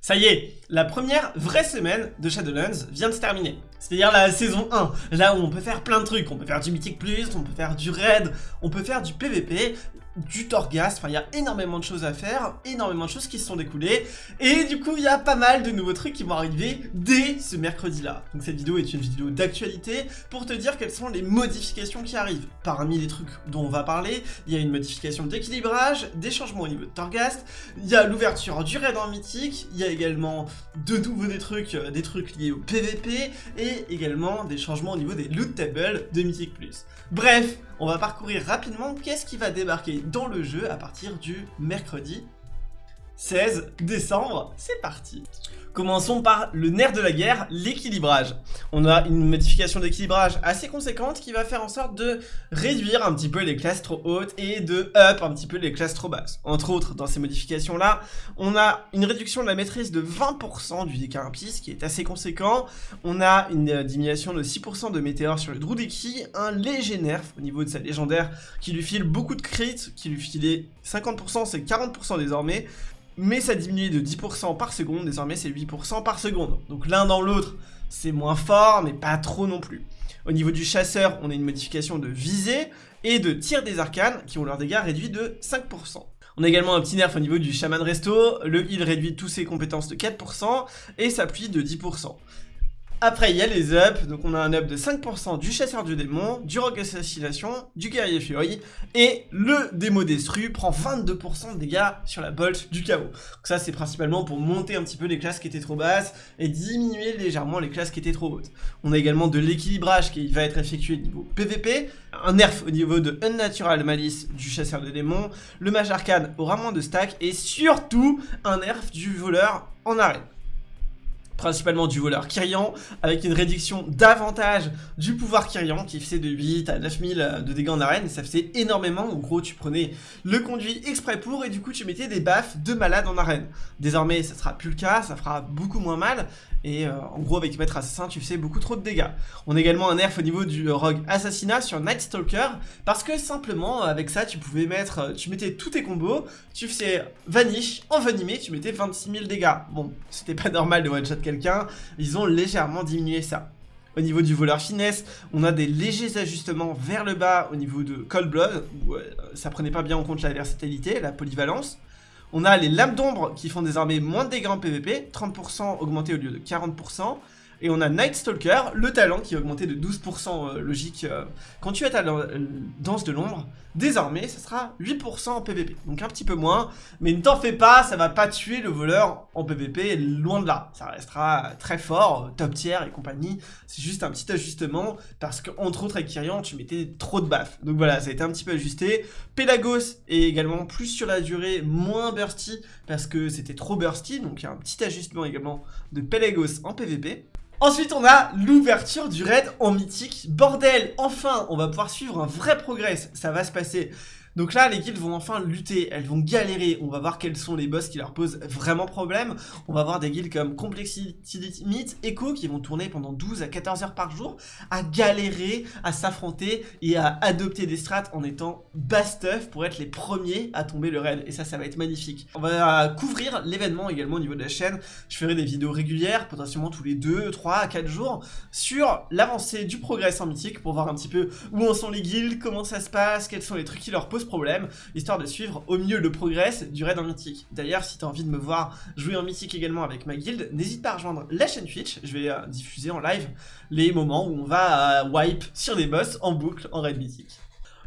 Ça y est, la première vraie semaine de Shadowlands vient de se terminer. C'est-à-dire la saison 1, là où on peut faire plein de trucs. On peut faire du Mythic Plus, on peut faire du Raid, on peut faire du PVP, du Torghast, enfin il y a énormément de choses à faire, énormément de choses qui se sont découlées, et du coup il y a pas mal de nouveaux trucs qui vont arriver dès ce mercredi-là. Donc cette vidéo est une vidéo d'actualité pour te dire quelles sont les modifications qui arrivent. Parmi les trucs dont on va parler, il y a une modification d'équilibrage, des changements au niveau de Torghast, il y a l'ouverture du raid en mythique, il y a également de nouveau des trucs, euh, des trucs liés au PVP, et également des changements au niveau des loot tables de Mythic. Bref, on va parcourir rapidement qu'est-ce qui va débarquer dans le jeu à partir du mercredi 16 décembre. C'est parti Commençons par le nerf de la guerre, l'équilibrage. On a une modification d'équilibrage assez conséquente qui va faire en sorte de réduire un petit peu les classes trop hautes et de up un petit peu les classes trop basses. Entre autres, dans ces modifications-là, on a une réduction de la maîtrise de 20% du ce qui est assez conséquent. On a une diminution de 6% de météores sur le Drudeki, un léger nerf au niveau de sa légendaire qui lui file beaucoup de crits, qui lui filait 50%, c'est 40% désormais mais ça diminue de 10% par seconde, désormais c'est 8% par seconde. Donc l'un dans l'autre, c'est moins fort, mais pas trop non plus. Au niveau du chasseur, on a une modification de visée et de tir des arcanes qui ont leur dégâts réduits de 5%. On a également un petit nerf au niveau du chaman resto, le heal réduit tous ses compétences de 4% et s'appuie de 10%. Après, il y a les ups, donc on a un up de 5% du chasseur du démon, du rogue assassination, du guerrier fury, et le démo destru prend 22% de dégâts sur la bolt du chaos. Donc ça, c'est principalement pour monter un petit peu les classes qui étaient trop basses, et diminuer légèrement les classes qui étaient trop hautes. On a également de l'équilibrage qui va être effectué au niveau PVP, un nerf au niveau de Unnatural Malice du chasseur de démons, le mage arcane aura moins de stack, et surtout un nerf du voleur en arène principalement du voleur Kyrian, avec une réduction davantage du pouvoir Kyrian, qui faisait de 8 à 9000 de dégâts en arène, ça faisait énormément, en gros tu prenais le conduit exprès pour, et du coup tu mettais des baffes de malade en arène. Désormais ça sera plus le cas, ça fera beaucoup moins mal, et euh, en gros avec Maître Assassin tu faisais beaucoup trop de dégâts. On a également un nerf au niveau du rogue Assassinat sur Night Stalker, parce que simplement avec ça tu pouvais mettre, euh, tu mettais tous tes combos, tu faisais Vanish, envenimé, tu mettais 26 000 dégâts. Bon, c'était pas normal de one-shot quelqu'un, ils ont légèrement diminué ça. Au niveau du voleur finesse, on a des légers ajustements vers le bas au niveau de Cold Blood, euh, ça prenait pas bien en compte la versatilité, la polyvalence. On a les lames d'ombre qui font désormais moins de dégâts en PvP, 30% augmenté au lieu de 40%. Et on a Night Stalker, le talent qui a augmenté de 12% euh, logique euh, quand tu as ta euh, danse de l'ombre. Désormais, ça sera 8% en PvP, donc un petit peu moins. Mais ne t'en fais pas, ça va pas tuer le voleur en PvP, loin de là. Ça restera très fort, top tier et compagnie. C'est juste un petit ajustement, parce qu'entre autres avec Kyrian, tu mettais trop de baffes. Donc voilà, ça a été un petit peu ajusté. Pelagos est également plus sur la durée, moins bursty, parce que c'était trop bursty. Donc il y a un petit ajustement également de Pelagos en PvP. Ensuite, on a l'ouverture du raid en mythique. Bordel, enfin, on va pouvoir suivre un vrai progrès. Ça va se passer donc là, les guildes vont enfin lutter, elles vont galérer. On va voir quels sont les boss qui leur posent vraiment problème. On va voir des guildes comme Complexity Limit, Echo qui vont tourner pendant 12 à 14 heures par jour à galérer, à s'affronter et à adopter des strats en étant bastuff pour être les premiers à tomber le raid. Et ça, ça va être magnifique. On va couvrir l'événement également au niveau de la chaîne. Je ferai des vidéos régulières, potentiellement tous les 2, 3, 4 jours, sur l'avancée du progrès en mythique pour voir un petit peu où en sont les guildes, comment ça se passe, quels sont les trucs qui leur posent problème, histoire de suivre au mieux le progrès du raid en mythique. D'ailleurs, si t'as envie de me voir jouer en mythique également avec ma guilde, n'hésite pas à rejoindre la chaîne Twitch, je vais euh, diffuser en live les moments où on va euh, wipe sur des boss en boucle en raid mythique.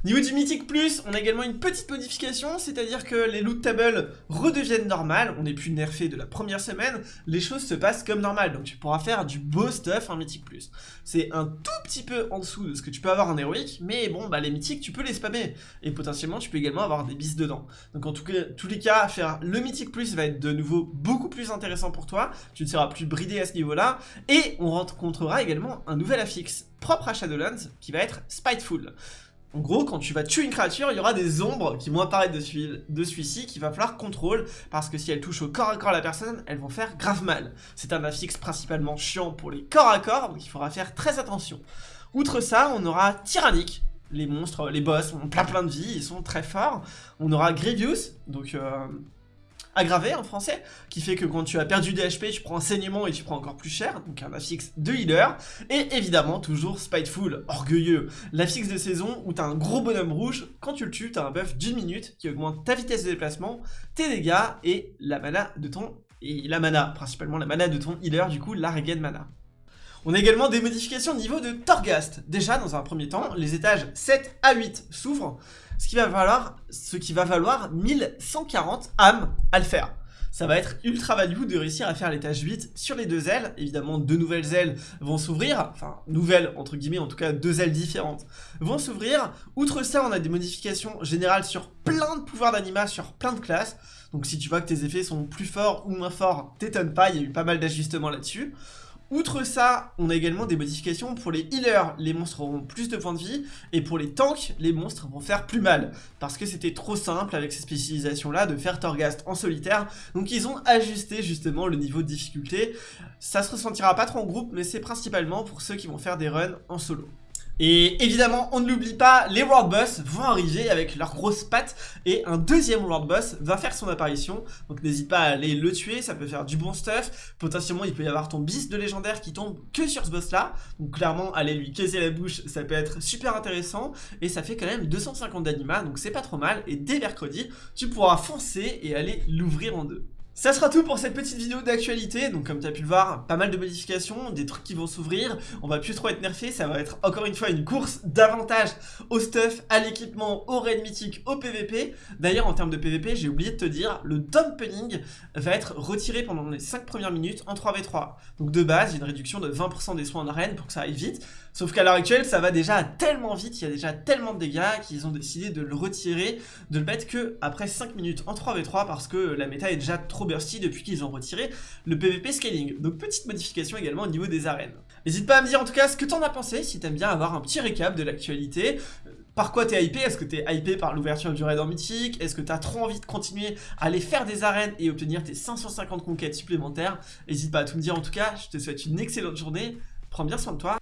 Niveau du Mythique Plus, on a également une petite modification, c'est-à-dire que les loot tables redeviennent normales, on n'est plus nerfé de la première semaine, les choses se passent comme normal, donc tu pourras faire du beau stuff en Mythique Plus. C'est un tout petit peu en dessous de ce que tu peux avoir en héroïque, mais bon, bah les mythiques, tu peux les spammer, et potentiellement tu peux également avoir des bis dedans. Donc en tout cas, tous les cas, faire le Mythique Plus va être de nouveau beaucoup plus intéressant pour toi, tu ne seras plus bridé à ce niveau-là, et on rencontrera également un nouvel affixe propre à Shadowlands qui va être Spiteful. En gros, quand tu vas tuer une créature, il y aura des ombres qui vont apparaître de, celui-ci qu'il va falloir contrôler parce que si elles touchent au corps à corps la personne, elles vont faire grave mal. C'est un affixe principalement chiant pour les corps à corps, donc il faudra faire très attention. Outre ça, on aura Tyrannique, les monstres, les boss ont plein plein de vie, ils sont très forts. On aura Grievous, donc euh, aggravé en français, qui fait que quand tu as perdu des HP, tu prends un saignement et tu prends encore plus cher, donc un affix de healer, et évidemment toujours Spiteful, orgueilleux, l'affix de saison où t'as un gros bonhomme rouge, quand tu le tues, t'as un buff d'une minute qui augmente ta vitesse de déplacement, tes dégâts et la mana de ton... et la mana, principalement la mana de ton healer, du coup la regen mana. On a également des modifications au niveau de Torghast. Déjà, dans un premier temps, les étages 7 à 8 s'ouvrent, ce qui va valoir, ce qui va valoir 1140 âmes à le faire. Ça va être ultra value de réussir à faire l'étage 8 sur les deux ailes. Évidemment, deux nouvelles ailes vont s'ouvrir. Enfin, nouvelles, entre guillemets, en tout cas, deux ailes différentes vont s'ouvrir. Outre ça, on a des modifications générales sur plein de pouvoirs d'anima, sur plein de classes. Donc si tu vois que tes effets sont plus forts ou moins forts, t'étonne pas, il y a eu pas mal d'ajustements là-dessus. Outre ça, on a également des modifications pour les healers, les monstres auront plus de points de vie, et pour les tanks, les monstres vont faire plus mal, parce que c'était trop simple avec ces spécialisations-là de faire Torghast en solitaire, donc ils ont ajusté justement le niveau de difficulté. Ça se ressentira pas trop en groupe, mais c'est principalement pour ceux qui vont faire des runs en solo. Et évidemment, on ne l'oublie pas, les World Boss vont arriver avec leurs grosses pattes et un deuxième World Boss va faire son apparition. Donc n'hésite pas à aller le tuer, ça peut faire du bon stuff. Potentiellement, il peut y avoir ton bis de légendaire qui tombe que sur ce boss là. Donc clairement, aller lui casser la bouche, ça peut être super intéressant. Et ça fait quand même 250 d'anima, donc c'est pas trop mal. Et dès mercredi, tu pourras foncer et aller l'ouvrir en deux. Ça sera tout pour cette petite vidéo d'actualité, donc comme tu as pu le voir, pas mal de modifications, des trucs qui vont s'ouvrir, on va plus trop être nerfé, ça va être encore une fois une course davantage au stuff, à l'équipement, au raid mythique, au PVP. D'ailleurs en termes de PVP, j'ai oublié de te dire, le dumping va être retiré pendant les 5 premières minutes en 3v3. Donc de base, il y a une réduction de 20% des soins en arène pour que ça aille vite, sauf qu'à l'heure actuelle, ça va déjà tellement vite, il y a déjà tellement de dégâts qu'ils ont décidé de le retirer, de le mettre que après 5 minutes en 3v3 parce que la méta est déjà trop depuis qu'ils ont retiré le PVP scaling. Donc petite modification également au niveau des arènes. N'hésite pas à me dire en tout cas ce que t'en as pensé, si t'aimes bien avoir un petit récap de l'actualité. Par quoi t'es hypé? Est-ce que t'es hypé par l'ouverture du raid en mythique? Est-ce que t'as trop envie de continuer à aller faire des arènes et obtenir tes 550 conquêtes supplémentaires? N'hésite pas à tout me dire en tout cas, je te souhaite une excellente journée, prends bien soin de toi